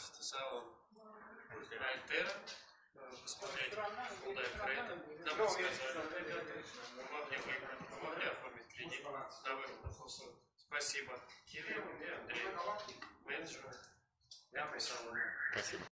пожалуйста, салон Альтера. э, Посмотреть Hyundai Creta. Нам подсказали, ребята. Помогли выбрать, помогли оформить кредит на выгодных. Спасибо. Кирилл и Андрей, менеджеры. Я салона. Спасибо.